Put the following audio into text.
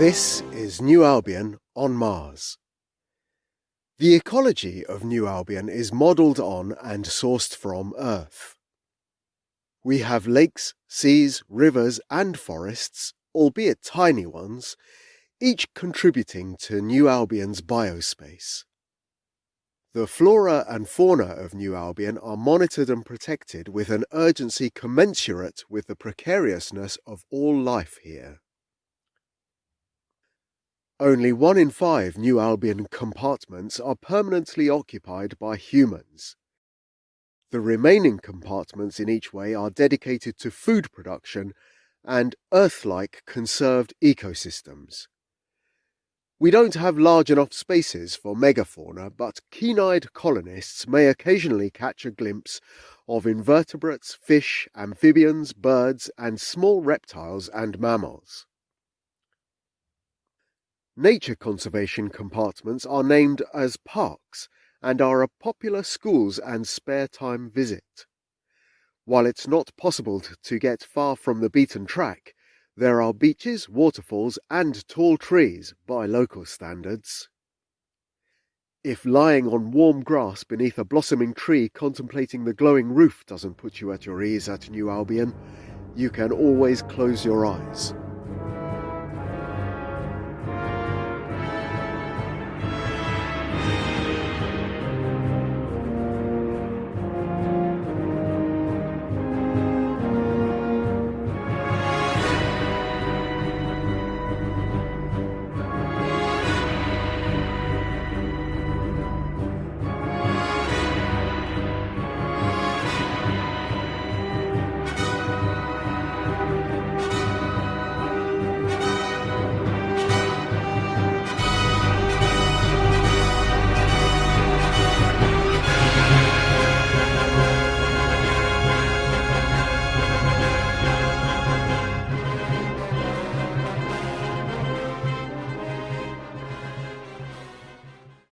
This is New Albion on Mars. The ecology of New Albion is modelled on and sourced from Earth. We have lakes, seas, rivers and forests, albeit tiny ones, each contributing to New Albion's biospace. The flora and fauna of New Albion are monitored and protected with an urgency commensurate with the precariousness of all life here. Only one in five New Albion compartments are permanently occupied by humans. The remaining compartments in each way are dedicated to food production and Earth-like conserved ecosystems. We don't have large enough spaces for megafauna, but keen-eyed colonists may occasionally catch a glimpse of invertebrates, fish, amphibians, birds, and small reptiles and mammals. Nature conservation compartments are named as parks and are a popular schools and spare time visit. While it's not possible to get far from the beaten track, there are beaches, waterfalls and tall trees by local standards. If lying on warm grass beneath a blossoming tree contemplating the glowing roof doesn't put you at your ease at New Albion, you can always close your eyes.